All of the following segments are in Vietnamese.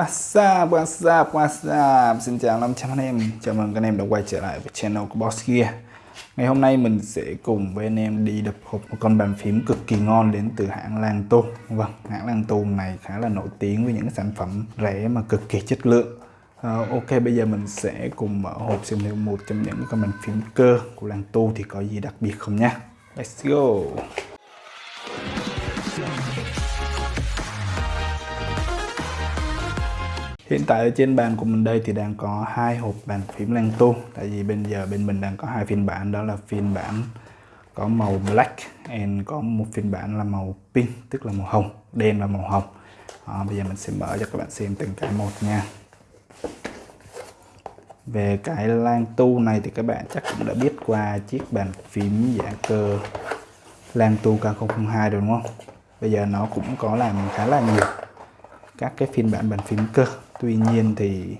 What's up, what's up, what's up? Xin chào 500 anh em. Chào mừng các anh em đã quay trở lại với channel của Boss Gear. Ngày hôm nay mình sẽ cùng với anh em đi đập hộp một con bàn phím cực kỳ ngon đến từ hãng Lan Tô. Vâng, hãng Lan Tô này khá là nổi tiếng với những sản phẩm rẻ mà cực kỳ chất lượng. À, Ok, bây giờ mình sẽ cùng mở hộp xem thử một trong những con bàn phím cơ của Lan Tô thì có gì đặc biệt không nha Let's go. Hiện tại ở trên bàn của mình đây thì đang có hai hộp bàn phím lan Tu. Tại vì bây giờ bên mình đang có hai phiên bản đó là phiên bản có màu black and có một phiên bản là màu pink tức là màu hồng đen và màu hồng. Đó, bây giờ mình sẽ mở cho các bạn xem từng cái một nha. Về cái lang tu này thì các bạn chắc cũng đã biết qua chiếc bàn phím giả cơ lang tu K002 đúng không? Bây giờ nó cũng có làm khá là nhiều các cái phiên bản bàn phím cơ tuy nhiên thì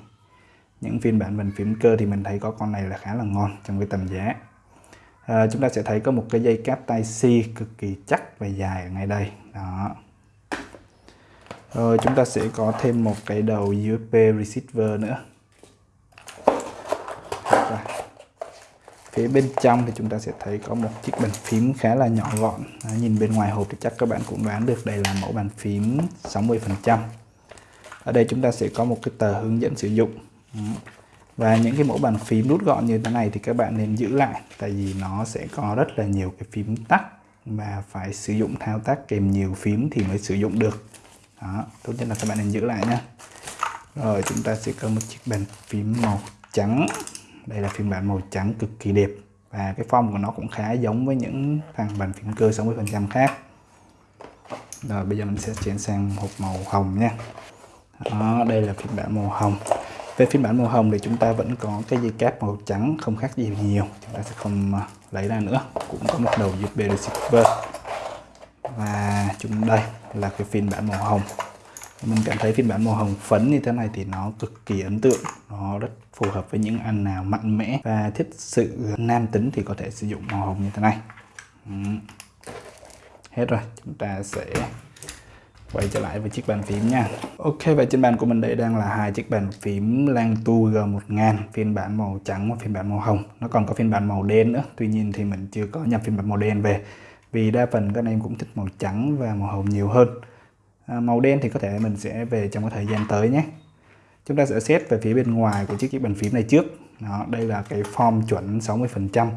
những phiên bản bàn phím cơ thì mình thấy có con này là khá là ngon trong cái tầm giá. À, chúng ta sẽ thấy có một cái dây cáp tai C cực kỳ chắc và dài ở ngay đây. Đó. Rồi chúng ta sẽ có thêm một cái đầu USB receiver nữa. Rồi. phía bên trong thì chúng ta sẽ thấy có một chiếc bàn phím khá là nhỏ gọn. À, nhìn bên ngoài hộp thì chắc các bạn cũng đoán được đây là mẫu bàn phím 60 phần trăm ở đây chúng ta sẽ có một cái tờ hướng dẫn sử dụng. Và những cái mẫu bàn phím rút gọn như thế này thì các bạn nên giữ lại tại vì nó sẽ có rất là nhiều cái phím tắt và phải sử dụng thao tác kèm nhiều phím thì mới sử dụng được. Đó, tốt nhất là các bạn nên giữ lại nhé rồi chúng ta sẽ có một chiếc bàn phím màu trắng. Đây là phiên bản màu trắng cực kỳ đẹp và cái form của nó cũng khá giống với những thằng bàn phím cơ 60% khác. Rồi bây giờ mình sẽ chuyển sang hộp màu hồng nha đó, đây là phiên bản màu hồng. Về phiên bản màu hồng thì chúng ta vẫn có cái dây cáp màu trắng không khác gì nhiều. Chúng ta sẽ không à, lấy ra nữa. Cũng có một đầu USB receiver. Và chúng đây là cái phiên bản màu hồng. Mình cảm thấy phiên bản màu hồng phấn như thế này thì nó cực kỳ ấn tượng. Nó rất phù hợp với những anh nào mạnh mẽ và thích sự nam tính thì có thể sử dụng màu hồng như thế này. Hết rồi chúng ta sẽ quay trở lại với chiếc bàn phím nha. Ok và trên bàn của mình đây đang là hai chiếc bàn phím Langtu G1000 phiên bản màu trắng và phiên bản màu hồng. Nó còn có phiên bản màu đen nữa. Tuy nhiên thì mình chưa có nhập phiên bản màu đen về. Vì đa phần các anh em cũng thích màu trắng và màu hồng nhiều hơn. À, màu đen thì có thể mình sẽ về trong cái thời gian tới nhé. Chúng ta sẽ xét về phía bên ngoài của chiếc chiếc bàn phím này trước. Đó, đây là cái form chuẩn 60 phần trăm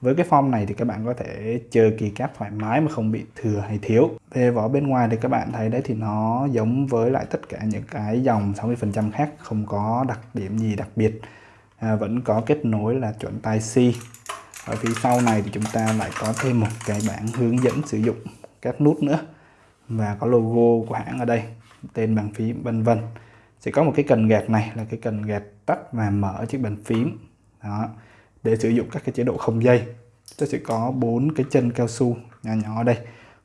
với cái form này thì các bạn có thể chơi kỳ cáp thoải mái mà không bị thừa hay thiếu. Về vỏ bên ngoài thì các bạn thấy đấy thì nó giống với lại tất cả những cái dòng 60% khác không có đặc điểm gì đặc biệt. À, vẫn có kết nối là chuẩn tai C. Ở phía sau này thì chúng ta lại có thêm một cái bảng hướng dẫn sử dụng các nút nữa và có logo của hãng ở đây, tên bàn phím vân vân. Sẽ có một cái cần gạt này là cái cần gạt tắt và mở chiếc bàn phím. Đó để sử dụng các cái chế độ không dây. Tôi sẽ có bốn cái chân cao su nhỏ nhỏ ở đây.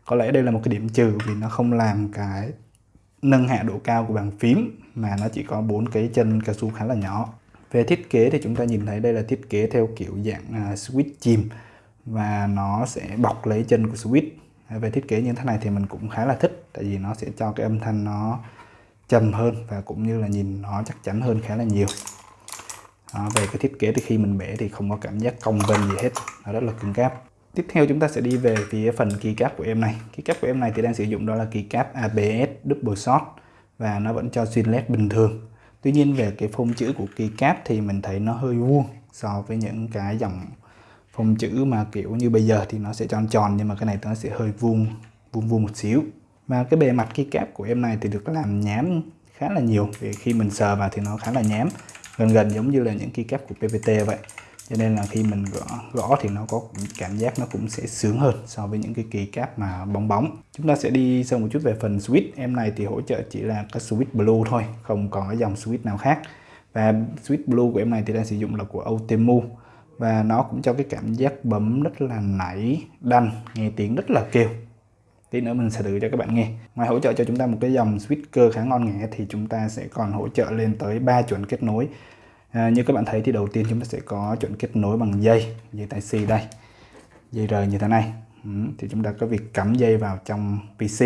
Có lẽ đây là một cái điểm trừ vì nó không làm cái nâng hạ độ cao của bàn phím mà nó chỉ có bốn cái chân cao su khá là nhỏ. Về thiết kế thì chúng ta nhìn thấy đây là thiết kế theo kiểu dạng uh, switch chìm và nó sẽ bọc lấy chân của switch. À, về thiết kế như thế này thì mình cũng khá là thích tại vì nó sẽ cho cái âm thanh nó trầm hơn và cũng như là nhìn nó chắc chắn hơn khá là nhiều đó, về cái thiết kế thì khi mình bẻ thì không có cảm giác cong vênh gì hết. Nó rất là cứng cáp. Tiếp theo chúng ta sẽ đi về phía phần keycap của em này. Keycap của em này thì đang sử dụng đó là keycap ABS double shot và nó vẫn cho xuyên led bình thường. Tuy nhiên về cái phông chữ của keycap thì mình thấy nó hơi vuông so với những cái dòng phông chữ mà kiểu như bây giờ thì nó sẽ tròn tròn nhưng mà cái này nó sẽ hơi vuông vuông vuông một xíu. Và cái bề mặt keycap của em này thì được làm nhám khá là nhiều. Vì khi mình sờ vào thì nó khá là nhám gần gần giống như là những keycap của PPT vậy. Cho nên là khi mình gõ gõ thì nó có cảm giác nó cũng sẽ sướng hơn so với những cái keycap mà bóng bóng. Chúng ta sẽ đi sâu một chút về phần switch. Em này thì hỗ trợ chỉ là cái switch blue thôi, không có dòng switch nào khác. Và switch blue của em này thì đang sử dụng là của Outemu và nó cũng cho cái cảm giác bấm rất là nảy, đanh, nghe tiếng rất là kêu tí nữa mình sẽ thử cho các bạn nghe. Ngoài hỗ trợ cho chúng ta một cái dòng speaker khá ngon nghẻ thì chúng ta sẽ còn hỗ trợ lên tới 3 chuẩn kết nối. À, như các bạn thấy thì đầu tiên chúng ta sẽ có chuẩn kết nối bằng dây dây tai C đây dây rời như thế này. Ừ, thì chúng ta có việc cắm dây vào trong PC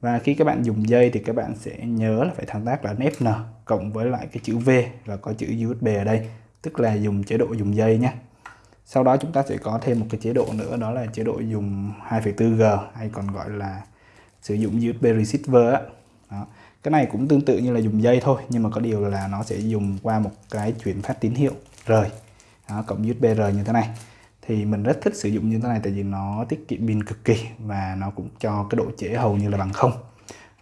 và khi các bạn dùng dây thì các bạn sẽ nhớ là phải thao tác là FN cộng với lại cái chữ V và có chữ USB ở đây tức là dùng chế độ dùng dây nhé sau đó chúng ta sẽ có thêm một cái chế độ nữa đó là chế độ dùng 2.4G hay còn gọi là sử dụng USB receiver á. Đó. cái này cũng tương tự như là dùng dây thôi nhưng mà có điều là nó sẽ dùng qua một cái chuyển phát tín hiệu rời đó, cộng USB rời như thế này. Thì mình rất thích sử dụng như thế này tại vì nó tiết kiệm pin cực kỳ và nó cũng cho cái độ trễ hầu như là bằng không.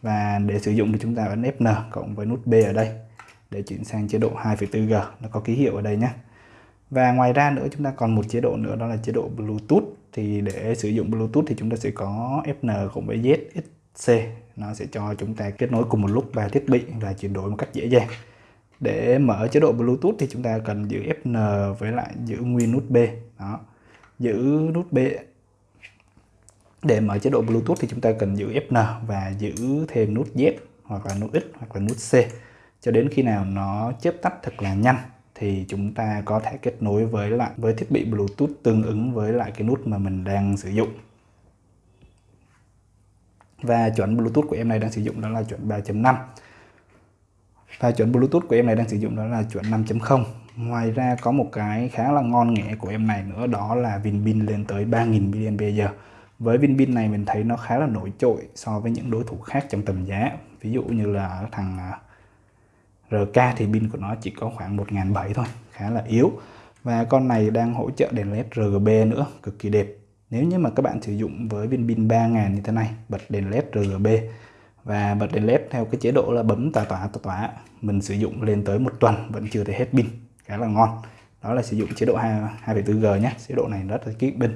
Và để sử dụng thì chúng ta ấn FN cộng với nút B ở đây để chuyển sang chế độ 2.4G nó có ký hiệu ở đây nhé và ngoài ra nữa, chúng ta còn một chế độ nữa, đó là chế độ Bluetooth. Thì để sử dụng Bluetooth thì chúng ta sẽ có FN cộng với ZXC nó sẽ cho chúng ta kết nối cùng một lúc ba thiết bị và chuyển đổi một cách dễ dàng. Để mở chế độ Bluetooth thì chúng ta cần giữ FN với lại giữ nguyên nút B. Đó. Giữ nút B. Để mở chế độ Bluetooth thì chúng ta cần giữ FN và giữ thêm nút Z hoặc là nút X hoặc là nút C. Cho đến khi nào nó chớp tắt thật là nhanh thì chúng ta có thể kết nối với lại, với thiết bị Bluetooth tương ứng với lại cái nút mà mình đang sử dụng. Và chuẩn Bluetooth của em này đang sử dụng đó là chuẩn 3.5 và chuẩn Bluetooth của em này đang sử dụng đó là chuẩn 5.0 ngoài ra có một cái khá là ngon nghẻ của em này nữa, đó là pin pin lên tới 3000 mAh. Với viên pin này mình thấy nó khá là nổi trội so với những đối thủ khác trong tầm giá. Ví dụ như là thằng à, RK thì pin của nó chỉ có khoảng 1.700 thôi khá là yếu. Và con này đang hỗ trợ đèn led RGB nữa cực kỳ đẹp. Nếu như mà các bạn sử dụng với viên pin 3000 như thế này bật đèn led RGB và bật đèn led theo cái chế độ là bấm tỏa tỏa tỏa tỏa mình sử dụng lên tới một tuần vẫn chưa thể hết pin. Khá là ngon. Đó là sử dụng chế độ 2,4G nhé. Chế độ này rất là kỹ pin.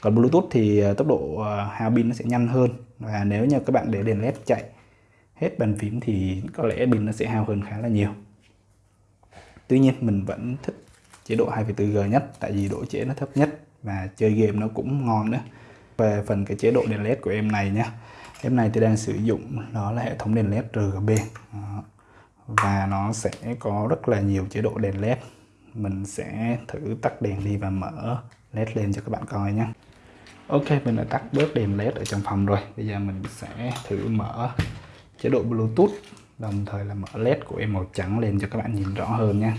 Còn Bluetooth thì ờ, tốc độ ờ, hao pin nó sẽ nhanh hơn. Và nếu như các bạn để đèn led chạy hết bàn phím thì có lẽ pin nó sẽ hao hơn khá là nhiều. Tuy nhiên mình vẫn thích chế độ 2,4G nhất tại vì độ trễ nó thấp nhất và chơi game nó cũng ngon nữa. Về phần cái chế độ đèn led của em này nhé em này tôi đang sử dụng đó là hệ thống đèn led RGB và nó sẽ có rất là nhiều chế độ đèn led mình sẽ thử tắt đèn đi và mở led lên cho các bạn coi nhé Ok mình đã tắt bớt đèn led ở trong phòng rồi. Bây giờ mình sẽ thử mở chế độ Bluetooth. Đồng thời là mở led của em màu trắng lên cho các bạn nhìn rõ hơn nha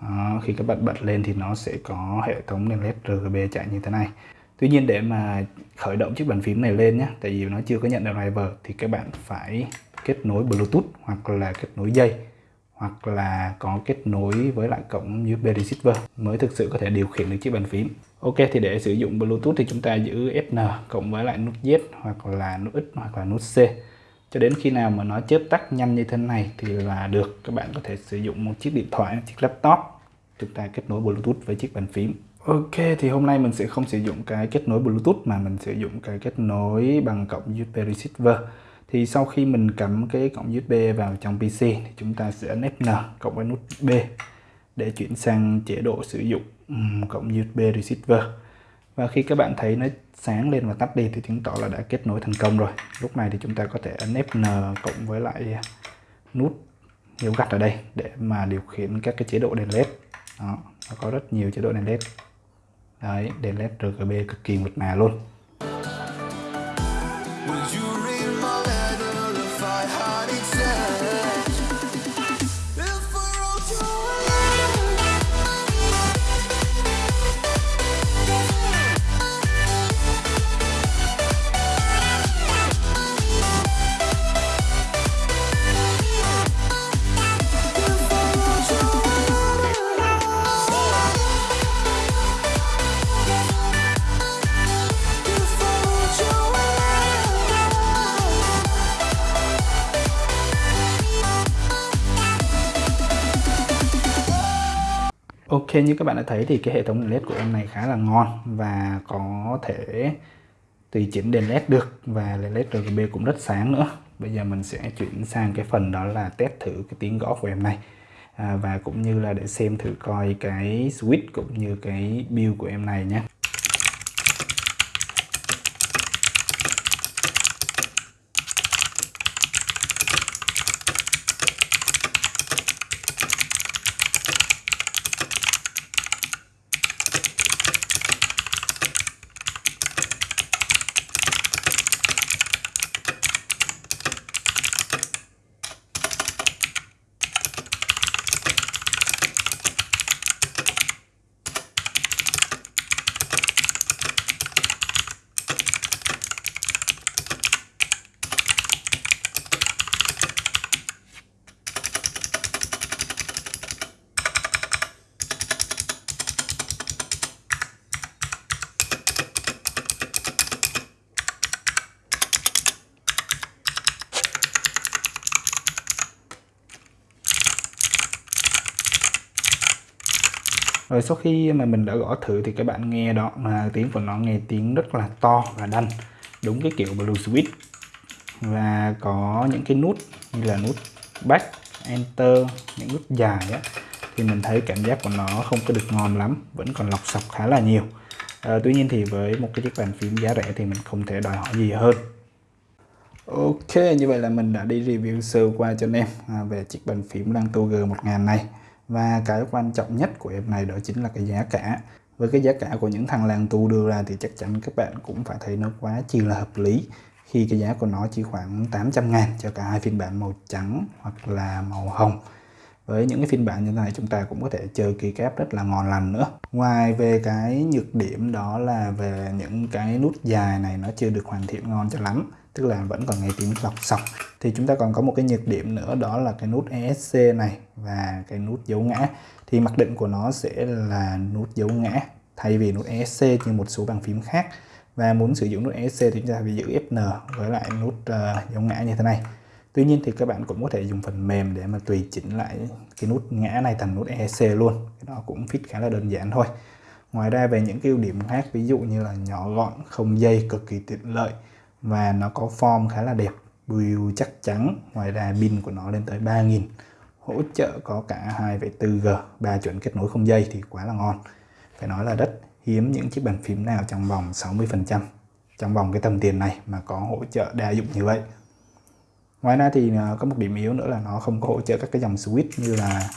Đó, khi các bạn bật lên thì nó sẽ có hệ thống đèn led RGB chạy như thế này. Tuy nhiên để mà khởi động chiếc bàn phím này lên nhé tại vì nó chưa có nhận được driver thì các bạn phải kết nối Bluetooth hoặc là kết nối dây hoặc là có kết nối với lại cổng USB receiver mới thực sự có thể điều khiển được chiếc bàn phím. Ok thì để sử dụng Bluetooth thì chúng ta giữ FN cộng với lại nút Z hoặc là nút X hoặc là nút C. Cho đến khi nào mà nó chớp tắt nhanh như thế này thì là được. Các bạn có thể sử dụng một chiếc điện thoại, một chiếc laptop. Chúng ta kết nối Bluetooth với chiếc bàn phím. Ok thì hôm nay mình sẽ không sử dụng cái kết nối Bluetooth mà mình sử dụng cái kết nối bằng cổng USB receiver. Thì sau khi mình cắm cái cổng USB vào trong PC thì chúng ta sẽ ấn FN cộng với nút B để chuyển sang chế độ sử dụng cộng USB receiver. Và khi các bạn thấy nó sáng lên và tắt đi thì chứng tỏ là đã kết nối thành công rồi. Lúc này thì chúng ta có thể ấn FN cộng với lại nút dấu gạch ở đây để mà điều khiển các cái chế độ đèn led. Đó, nó có rất nhiều chế độ đèn led. Đấy, đèn led RGB cực kỳ mượt mà luôn. Ok như các bạn đã thấy thì cái hệ thống đèn led của em này khá là ngon và có thể tùy chỉnh đèn led được và đèn led RGB cũng rất sáng nữa. Bây giờ mình sẽ chuyển sang cái phần đó là test thử cái tiếng gõ của em này. À, và cũng như là để xem thử coi cái switch cũng như cái build của em này nhé. Rồi sau khi mà mình đã gõ thử thì các bạn nghe đó mà tiếng của nó nghe tiếng rất là to và đanh đúng cái kiểu blue switch. Và có những cái nút như là nút back enter những nút dài á thì mình thấy cảm giác của nó không có được ngon lắm vẫn còn lọc sọc khá là nhiều. À, tuy nhiên thì với một cái chiếc bàn phím giá rẻ thì mình không thể đòi hỏi gì hơn. Ok như vậy là mình đã đi review sơ qua cho anh em à, về chiếc bàn phím Lanto G1000 này và cái quan trọng nhất của em này đó chính là cái giá cả. Với cái giá cả của những thằng làng tu đưa ra thì chắc chắn các bạn cũng phải thấy nó quá chi là hợp lý. Khi cái giá của nó chỉ khoảng 800 ngàn cho cả hai phiên bản màu trắng hoặc là màu hồng với những cái phiên bản như thế này chúng ta cũng có thể chơi keycap rất là ngon lành nữa. Ngoài về cái nhược điểm đó là về những cái nút dài này nó chưa được hoàn thiện ngon cho lắm tức là vẫn còn nghe tiếng lọc sọc. Thì chúng ta còn có một cái nhược điểm nữa đó là cái nút ESC này và cái nút dấu ngã. Thì mặc định của nó sẽ là nút dấu ngã thay vì nút ESC như một số bàn phím khác. Và muốn sử dụng nút ESC thì chúng ta phải giữ Fn với lại nút uh, dấu ngã như thế này. Tuy nhiên thì các bạn cũng có thể dùng phần mềm để mà tùy chỉnh lại cái nút ngã này thành nút ESC luôn. Cái đó cũng fit khá là đơn giản thôi. Ngoài ra về những cái ưu điểm khác ví dụ như là nhỏ gọn không dây cực kỳ tiện lợi và nó có form khá là đẹp build chắc chắn. Ngoài ra pin của nó lên tới 3000 hỗ trợ có cả 2,4G 3 chuẩn kết nối không dây thì quá là ngon. Phải nói là rất hiếm những chiếc bàn phím nào trong vòng 60% trong vòng cái tầm tiền này mà có hỗ trợ đa dụng như vậy ngoài ra thì ờ, có một điểm yếu nữa là nó không có hỗ trợ các cái dòng switch như là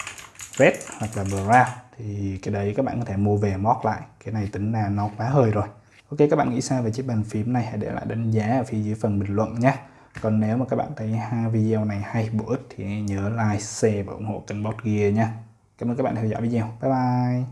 red hoặc là brown thì cái đấy các bạn có thể mua về mod lại. Cái này tính là nó quá hơi rồi. Ok, các bạn nghĩ sao về chiếc bàn phím này? Hãy để lại đánh giá ở phía dưới phần bình luận nhé. Còn nếu mà các bạn thấy hai video này hay bổ ích thì nhớ like, share và ủng hộ kênh Bot Gear nha cảm ơn các bạn theo dõi video. Bye bye!